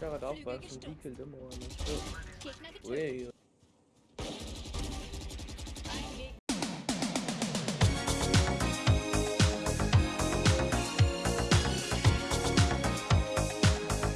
Darauf Flügel war schon gestoppt. die Kill immer. Gegner getötet. Ui,